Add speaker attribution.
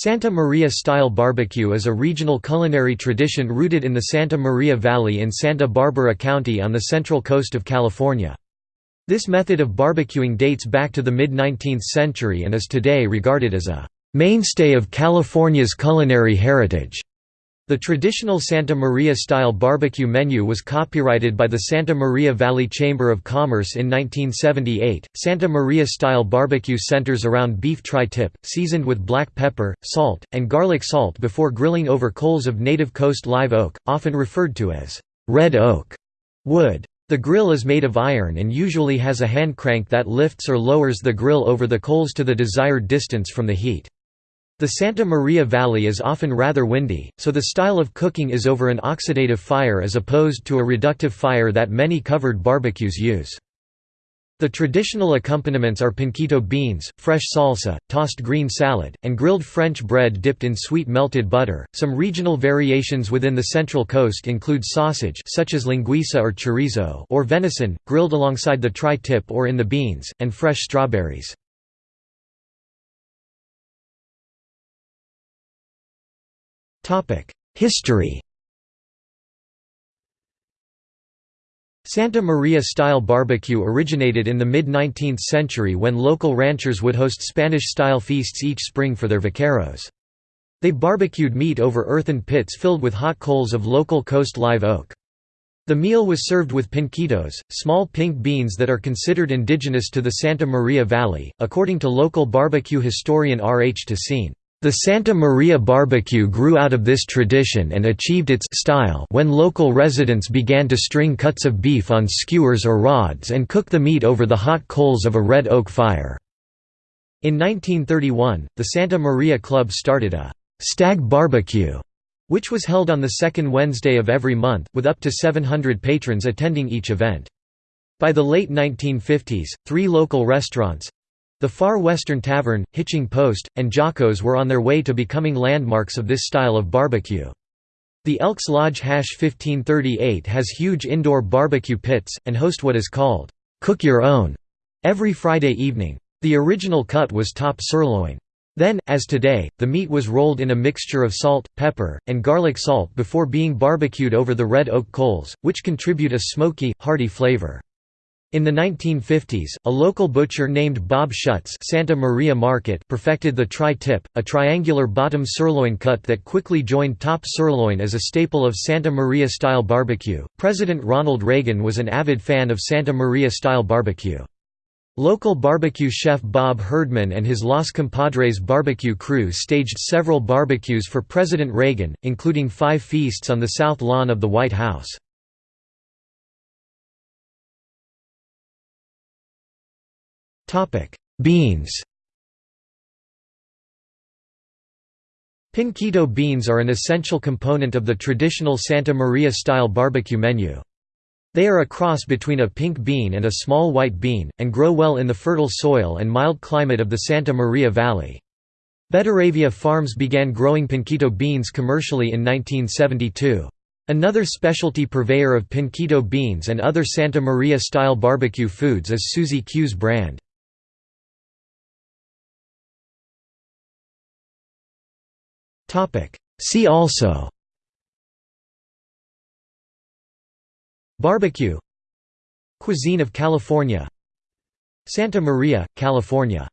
Speaker 1: Santa Maria-style barbecue is a regional culinary tradition rooted in the Santa Maria Valley in Santa Barbara County on the central coast of California. This method of barbecuing dates back to the mid-19th century and is today regarded as a mainstay of California's culinary heritage. The traditional Santa Maria-style barbecue menu was copyrighted by the Santa Maria Valley Chamber of Commerce in 1978. Santa Maria-style barbecue centers around beef tri-tip, seasoned with black pepper, salt, and garlic salt before grilling over coals of native coast live oak, often referred to as red oak wood. The grill is made of iron and usually has a hand crank that lifts or lowers the grill over the coals to the desired distance from the heat. The Santa Maria Valley is often rather windy, so the style of cooking is over an oxidative fire as opposed to a reductive fire that many covered barbecues use. The traditional accompaniments are pinquito beans, fresh salsa, tossed green salad, and grilled French bread dipped in sweet melted butter. Some regional variations within the Central Coast include sausage such as linguiça or chorizo or venison, grilled alongside the tri-tip or in the beans, and fresh strawberries. History Santa Maria-style barbecue originated in the mid-19th century when local ranchers would host Spanish-style feasts each spring for their vaqueros. They barbecued meat over earthen pits filled with hot coals of local coast live oak. The meal was served with pinquitos, small pink beans that are considered indigenous to the Santa Maria Valley, according to local barbecue historian R. H. Tesene. The Santa Maria barbecue grew out of this tradition and achieved its style when local residents began to string cuts of beef on skewers or rods and cook the meat over the hot coals of a red oak fire. In 1931, the Santa Maria Club started a «stag barbecue», which was held on the second Wednesday of every month, with up to 700 patrons attending each event. By the late 1950s, three local restaurants, the Far Western Tavern, Hitching Post, and Jocko's were on their way to becoming landmarks of this style of barbecue. The Elks Lodge Hash 1538 has huge indoor barbecue pits, and host what is called, "'Cook Your Own' every Friday evening. The original cut was top sirloin. Then, as today, the meat was rolled in a mixture of salt, pepper, and garlic salt before being barbecued over the red oak coals, which contribute a smoky, hearty flavor. In the 1950s, a local butcher named Bob Schutz Santa Maria Market perfected the tri-tip, a triangular bottom sirloin cut that quickly joined top sirloin as a staple of Santa Maria-style barbecue. President Ronald Reagan was an avid fan of Santa Maria-style barbecue. Local barbecue chef Bob Herdman and his Los Compadres barbecue crew staged several barbecues for President Reagan, including five feasts on the south lawn of the White House. Beans Pinquito beans are an essential component of the traditional Santa Maria-style barbecue menu. They are a cross between a pink bean and a small white bean, and grow well in the fertile soil and mild climate of the Santa Maria Valley. Betteravia Farms began growing pinquito beans commercially in 1972. Another specialty purveyor of pinquito beans and other Santa Maria-style barbecue foods is Susie Q's brand. See also. Barbecue. Cuisine of California. Santa Maria, California